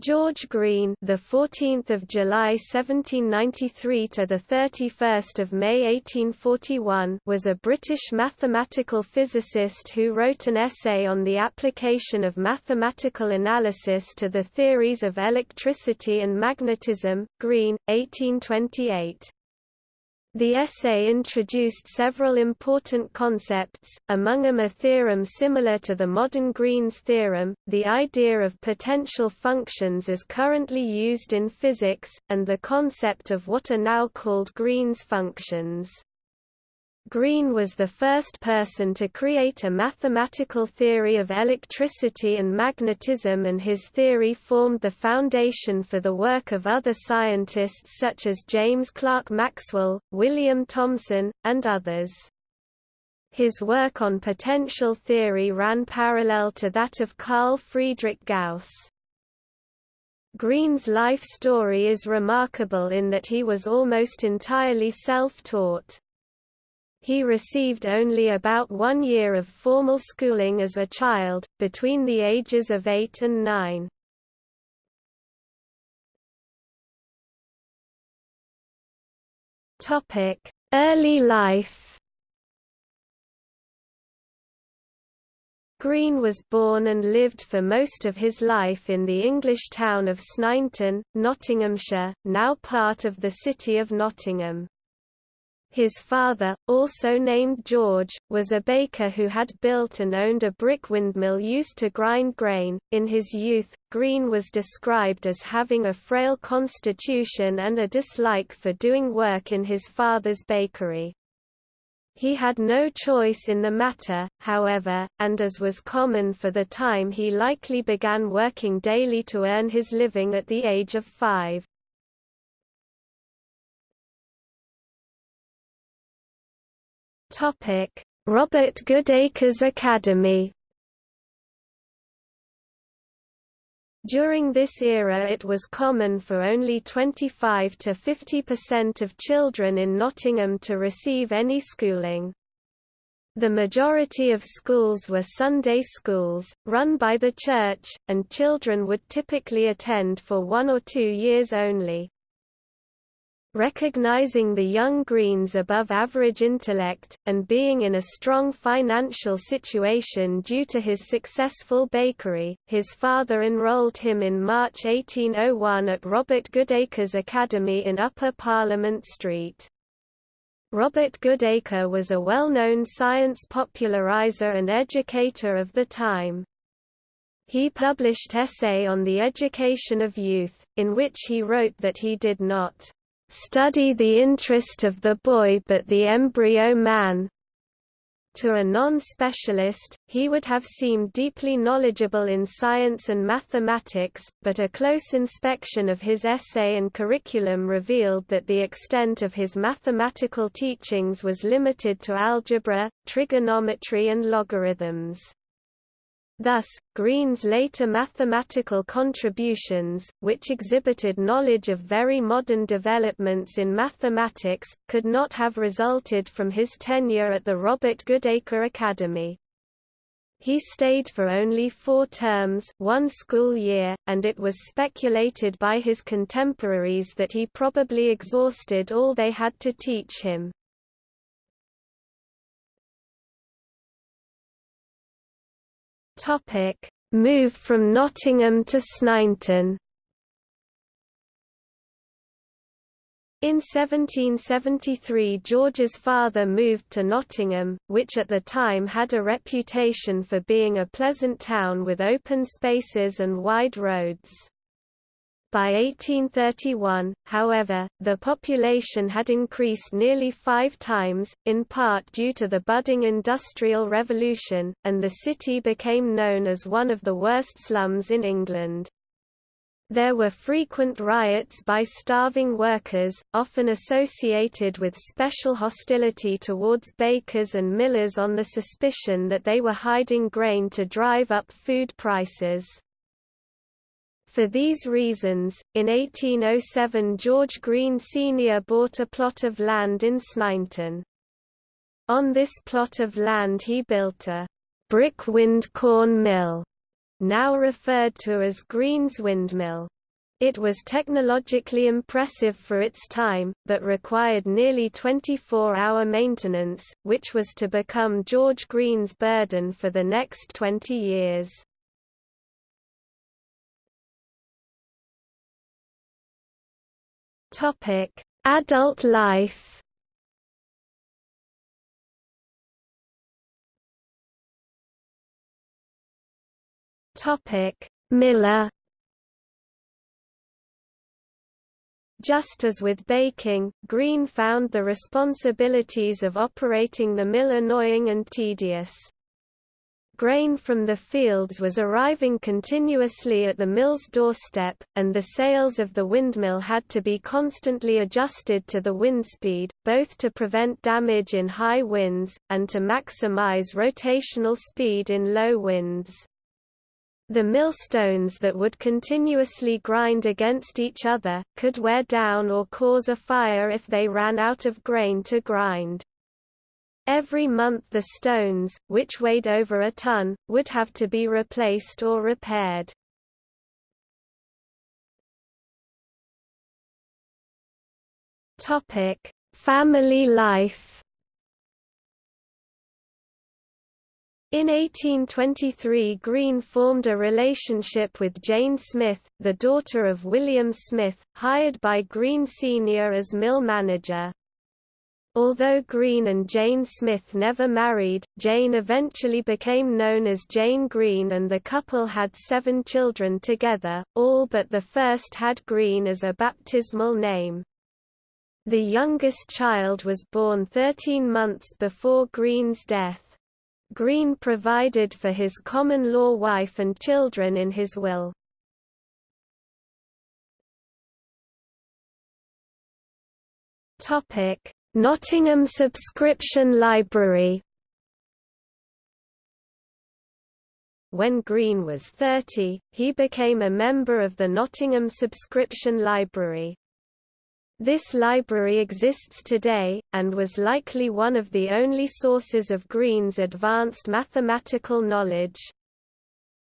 George Green, the 14th of July 1793 to the 31st of May 1841, was a British mathematical physicist who wrote an essay on the application of mathematical analysis to the theories of electricity and magnetism. Green, 1828. The essay introduced several important concepts, among them a theorem similar to the modern Green's theorem, the idea of potential functions as currently used in physics, and the concept of what are now called Green's functions. Green was the first person to create a mathematical theory of electricity and magnetism and his theory formed the foundation for the work of other scientists such as James Clerk Maxwell, William Thomson, and others. His work on potential theory ran parallel to that of Carl Friedrich Gauss. Green's life story is remarkable in that he was almost entirely self-taught. He received only about one year of formal schooling as a child, between the ages of eight and nine. Early life Green was born and lived for most of his life in the English town of Sneinton, Nottinghamshire, now part of the city of Nottingham. His father, also named George, was a baker who had built and owned a brick windmill used to grind grain. In his youth, Green was described as having a frail constitution and a dislike for doing work in his father's bakery. He had no choice in the matter, however, and as was common for the time he likely began working daily to earn his living at the age of five. Topic: Robert Goodacre's Academy. During this era it was common for only 25 to 50% of children in Nottingham to receive any schooling. The majority of schools were Sunday schools, run by the church, and children would typically attend for one or two years only. Recognizing the young Green's above-average intellect, and being in a strong financial situation due to his successful bakery, his father enrolled him in March 1801 at Robert Goodacre's Academy in Upper Parliament Street. Robert Goodacre was a well-known science popularizer and educator of the time. He published Essay on the Education of Youth, in which he wrote that he did not study the interest of the boy but the embryo man. To a non-specialist, he would have seemed deeply knowledgeable in science and mathematics, but a close inspection of his essay and curriculum revealed that the extent of his mathematical teachings was limited to algebra, trigonometry and logarithms. Thus, Green's later mathematical contributions, which exhibited knowledge of very modern developments in mathematics, could not have resulted from his tenure at the Robert Goodacre Academy. He stayed for only four terms one school year, and it was speculated by his contemporaries that he probably exhausted all they had to teach him. Topic: Move from Nottingham to Sneinton. In 1773 George's father moved to Nottingham, which at the time had a reputation for being a pleasant town with open spaces and wide roads. By 1831, however, the population had increased nearly five times, in part due to the budding Industrial Revolution, and the city became known as one of the worst slums in England. There were frequent riots by starving workers, often associated with special hostility towards bakers and millers on the suspicion that they were hiding grain to drive up food prices. For these reasons, in 1807 George Green Sr. bought a plot of land in Sneinton. On this plot of land he built a brick wind corn mill now referred to as Green's Windmill. It was technologically impressive for its time, but required nearly 24-hour maintenance, which was to become George Green's burden for the next 20 years. Adult life. Topic: Miller. Just as with baking, Green found the responsibilities of operating the mill annoying and tedious. Grain from the fields was arriving continuously at the mill's doorstep, and the sails of the windmill had to be constantly adjusted to the wind speed, both to prevent damage in high winds, and to maximize rotational speed in low winds. The millstones that would continuously grind against each other, could wear down or cause a fire if they ran out of grain to grind. Every month the stones, which weighed over a ton, would have to be replaced or repaired. Topic: Family life In 1823 Green formed a relationship with Jane Smith, the daughter of William Smith, hired by Green Sr. as mill manager. Although Green and Jane Smith never married, Jane eventually became known as Jane Green and the couple had seven children together, all but the first had Green as a baptismal name. The youngest child was born 13 months before Green's death. Green provided for his common-law wife and children in his will. Nottingham Subscription Library When Green was 30, he became a member of the Nottingham Subscription Library. This library exists today, and was likely one of the only sources of Green's advanced mathematical knowledge.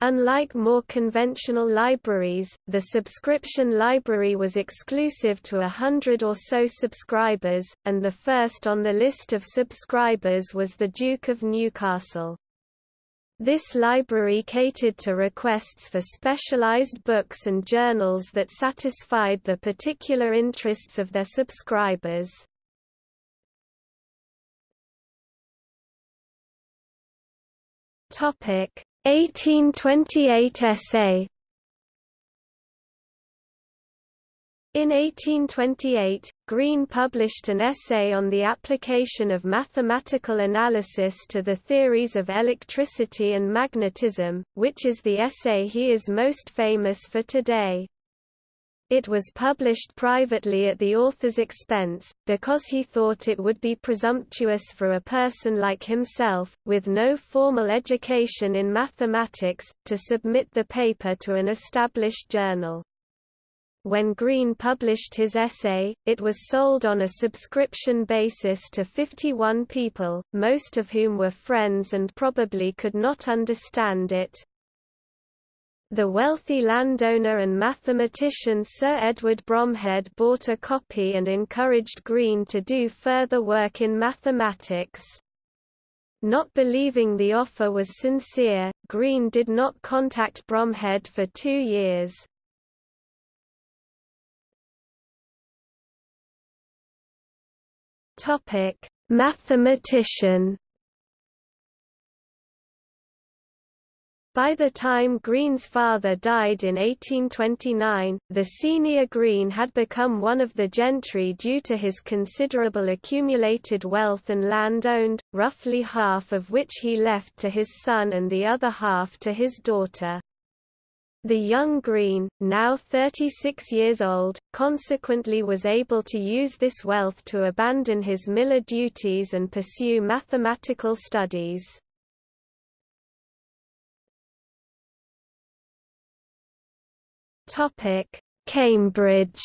Unlike more conventional libraries, the subscription library was exclusive to a hundred or so subscribers, and the first on the list of subscribers was the Duke of Newcastle. This library catered to requests for specialized books and journals that satisfied the particular interests of their subscribers. Topic 1828 essay In 1828, Green published an essay on the application of mathematical analysis to the theories of electricity and magnetism, which is the essay he is most famous for today. It was published privately at the author's expense, because he thought it would be presumptuous for a person like himself, with no formal education in mathematics, to submit the paper to an established journal. When Green published his essay, it was sold on a subscription basis to 51 people, most of whom were friends and probably could not understand it. The wealthy landowner and mathematician Sir Edward Bromhead bought a copy and encouraged Green to do further work in mathematics. Not believing the offer was sincere, Green did not contact Bromhead for two years. Topic: Mathematician. By the time Green's father died in 1829, the senior Green had become one of the gentry due to his considerable accumulated wealth and land owned, roughly half of which he left to his son and the other half to his daughter. The young Green, now 36 years old, consequently was able to use this wealth to abandon his miller duties and pursue mathematical studies. Cambridge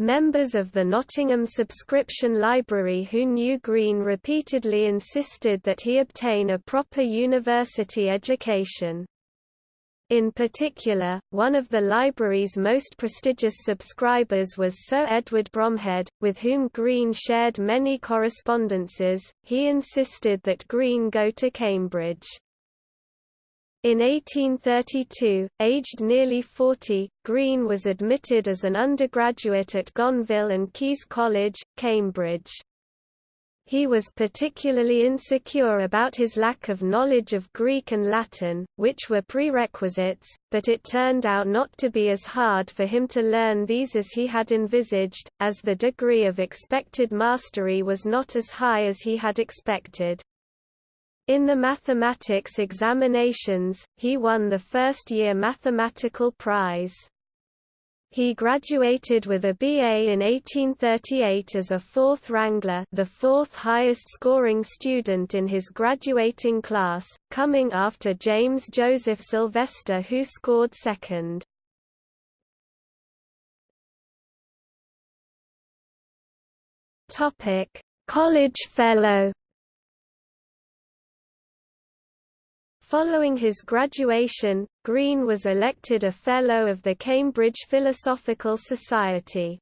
Members of the Nottingham subscription library who knew Green repeatedly insisted that he obtain a proper university education. In particular, one of the library's most prestigious subscribers was Sir Edward Bromhead, with whom Green shared many correspondences. He insisted that Green go to Cambridge. In 1832, aged nearly 40, Green was admitted as an undergraduate at Gonville and Caius College, Cambridge. He was particularly insecure about his lack of knowledge of Greek and Latin, which were prerequisites, but it turned out not to be as hard for him to learn these as he had envisaged, as the degree of expected mastery was not as high as he had expected. In the mathematics examinations, he won the first-year mathematical prize. He graduated with a BA in 1838 as a fourth wrangler the fourth highest scoring student in his graduating class, coming after James Joseph Sylvester who scored second. College Fellow Following his graduation, Green was elected a Fellow of the Cambridge Philosophical Society.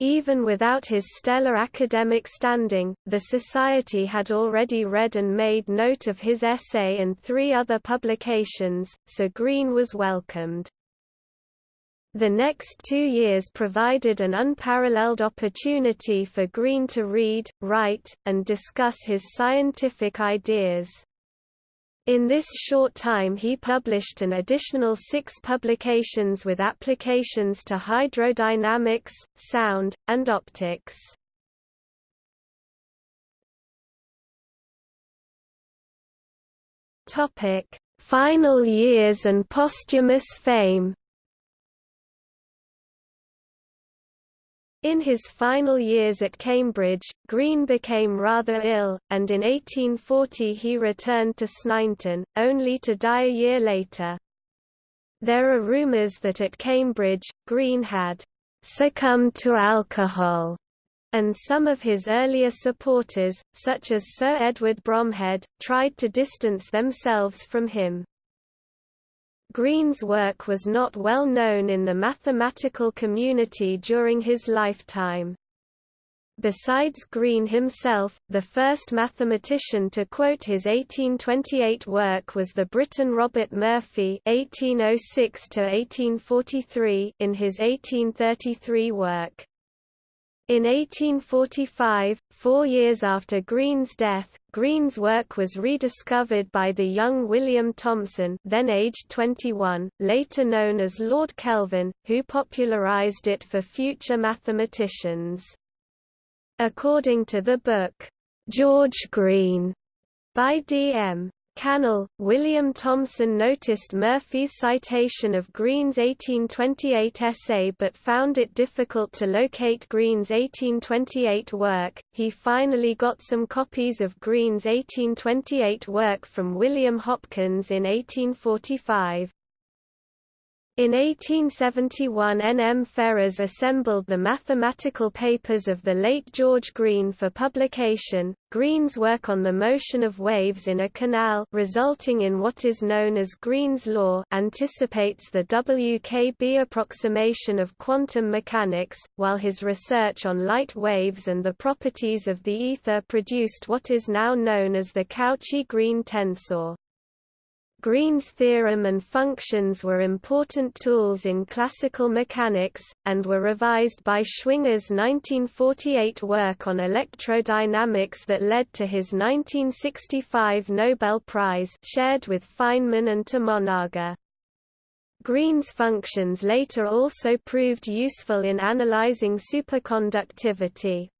Even without his stellar academic standing, the Society had already read and made note of his essay and three other publications, so Green was welcomed. The next two years provided an unparalleled opportunity for Green to read, write, and discuss his scientific ideas. In this short time he published an additional six publications with applications to hydrodynamics, sound, and optics. Final years and posthumous fame In his final years at Cambridge, Green became rather ill, and in 1840 he returned to Sneinton, only to die a year later. There are rumours that at Cambridge, Green had succumbed to alcohol, and some of his earlier supporters, such as Sir Edward Bromhead, tried to distance themselves from him. Green's work was not well known in the mathematical community during his lifetime. Besides Green himself, the first mathematician to quote his 1828 work was the Briton Robert Murphy (1806–1843) in his 1833 work. In 1845, four years after Green's death, Green's work was rediscovered by the young William Thomson then aged 21, later known as Lord Kelvin, who popularized it for future mathematicians. According to the book, George Green, by D.M. Cannell, William Thomson noticed Murphy's citation of Green's 1828 essay but found it difficult to locate Green's 1828 work. He finally got some copies of Green's 1828 work from William Hopkins in 1845. In 1871 N. M. Ferrers assembled the mathematical papers of the late George Green for publication. Green's work on the motion of waves in a canal resulting in what is known as Green's law anticipates the WKB approximation of quantum mechanics, while his research on light waves and the properties of the ether produced what is now known as the Cauchy-Green tensor. Green's theorem and functions were important tools in classical mechanics, and were revised by Schwinger's 1948 work on electrodynamics that led to his 1965 Nobel Prize shared with Feynman and Tomonaga. Green's functions later also proved useful in analyzing superconductivity.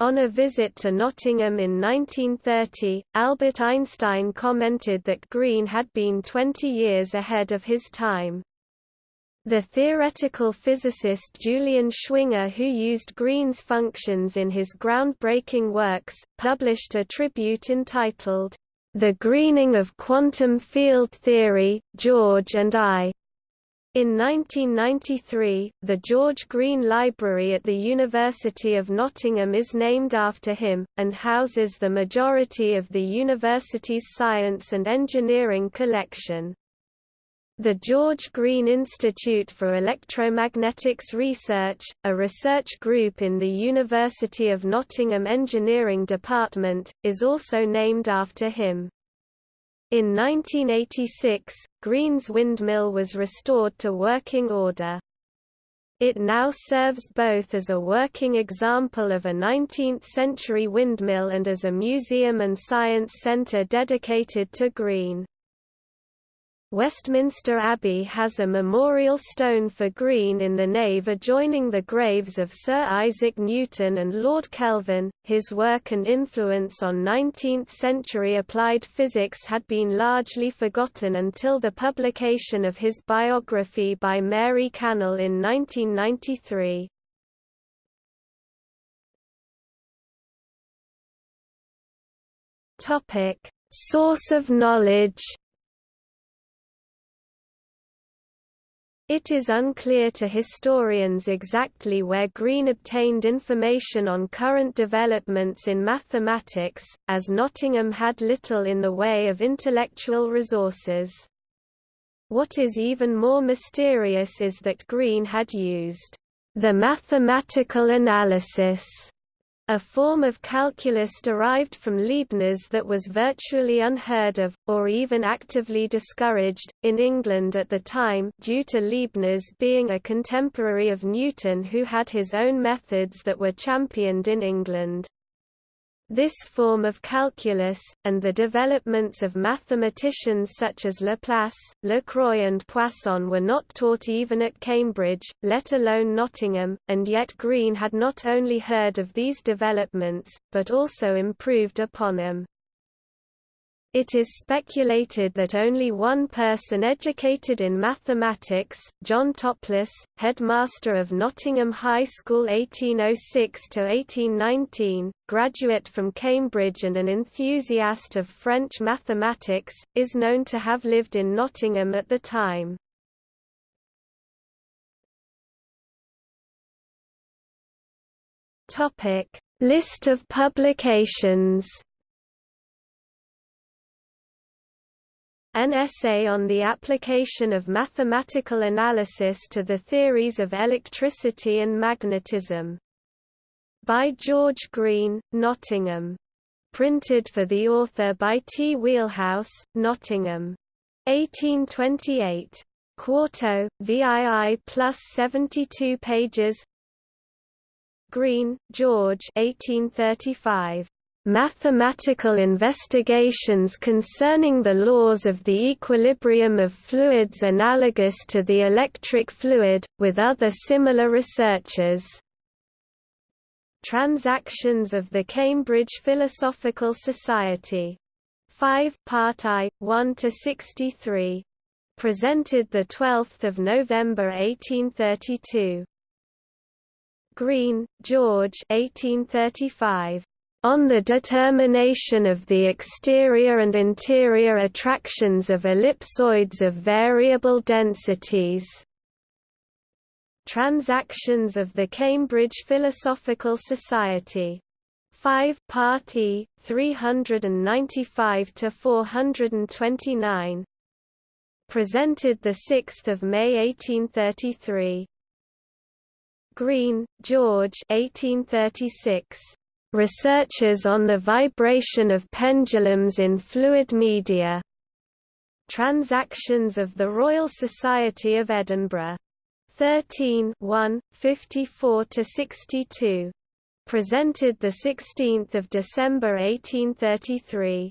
On a visit to Nottingham in 1930, Albert Einstein commented that Green had been 20 years ahead of his time. The theoretical physicist Julian Schwinger who used Green's functions in his groundbreaking works, published a tribute entitled, The Greening of Quantum Field Theory, George and I, In 1993, the George Green Library at the University of Nottingham is named after him, and houses the majority of the university's science and engineering collection. The George Green Institute for Electromagnetics Research, a research group in the University of Nottingham Engineering Department, is also named after him. In 1986, Green's windmill was restored to working order. It now serves both as a working example of a 19th-century windmill and as a museum and science centre dedicated to Green. Westminster Abbey has a memorial stone for Green in the nave adjoining the graves of Sir Isaac Newton and Lord Kelvin. His work and influence on 19th century applied physics had been largely forgotten until the publication of his biography by Mary Cannell in 1993. Topic: Source of knowledge It is unclear to historians exactly where Green obtained information on current developments in mathematics, as Nottingham had little in the way of intellectual resources. What is even more mysterious is that Green had used the mathematical analysis a form of calculus derived from Leibniz that was virtually unheard of, or even actively discouraged, in England at the time due to Leibniz being a contemporary of Newton who had his own methods that were championed in England. This form of calculus, and the developments of mathematicians such as Laplace, Lacroix and Poisson were not taught even at Cambridge, let alone Nottingham, and yet Green had not only heard of these developments, but also improved upon them. It is speculated that only one person educated in mathematics, John Toplis, headmaster of Nottingham High School 1806–1819, graduate from Cambridge and an enthusiast of French mathematics, is known to have lived in Nottingham at the time. List of publications An essay on the application of mathematical analysis to the theories of electricity and magnetism. By George Green, Nottingham. Printed for the author by T. Wheelhouse, Nottingham. 1828. Quarto, VII plus 72 pages Green, George 1835. Mathematical investigations concerning the laws of the equilibrium of fluids analogous to the electric fluid, with other similar researches. Transactions of the Cambridge Philosophical Society. 5 Part I, 1 to 63. Presented 12 November 1832. Green, George 1835. On the determination of the exterior and interior attractions of ellipsoids of variable densities. Transactions of the Cambridge Philosophical Society. 5 Part E, 395–429 Presented 6 May 1833 Green, George 1836. Researches on the vibration of pendulums in fluid media. Transactions of the Royal Society of Edinburgh. 13 1, 54–62. Presented 16 December 1833.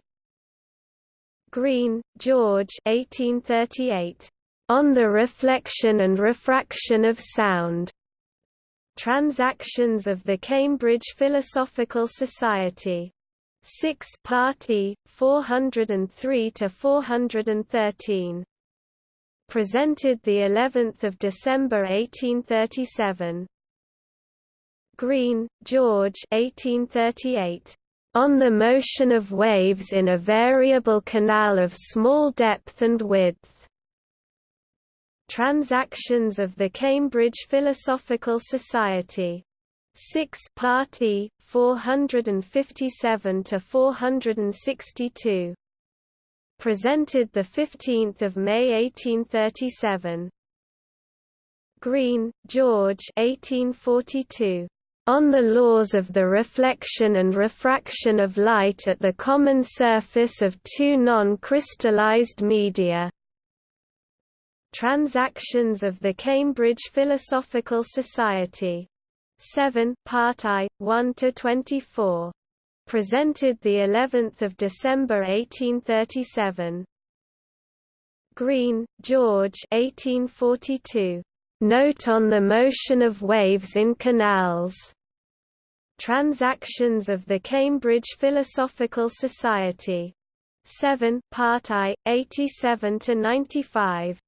Green, George 1838. On the Reflection and Refraction of Sound. Transactions of the Cambridge Philosophical Society. 6 Party 403 to 413. Presented the 11th of December 1837. Green, George 1838. On the motion of waves in a variable canal of small depth and width. Transactions of the Cambridge Philosophical Society. 6 Part E, 457 to 462. Presented the 15th of May 1837. Green, George 1842. On the laws of the reflection and refraction of light at the common surface of two non-crystallized media. Transactions of the Cambridge Philosophical Society. 7 Part I, 1 to 24. Presented the 11th of December 1837. Green, George 1842. Note on the motion of waves in canals. Transactions of the Cambridge Philosophical Society. 7 Part I, 87–95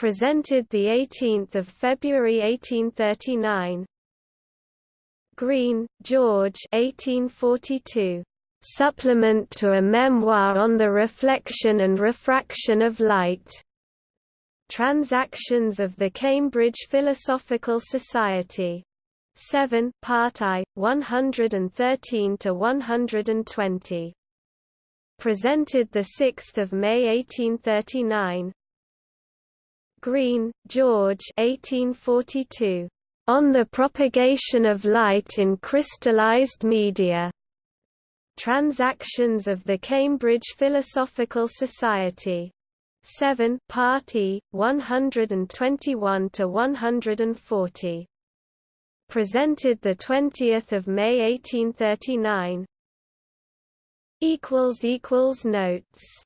presented 18 February 1839. Green, George 1842. Supplement to a memoir on the reflection and refraction of light. Transactions of the Cambridge Philosophical Society. 7 Part I, 113 to 120. Presented the 6th of May 1839. Green, George 1842. On the Propagation of Light in Crystallized Media. Transactions of the Cambridge Philosophical Society. 7 Part E, 121 to 140. Presented the 20th of May 1839. Equals equals notes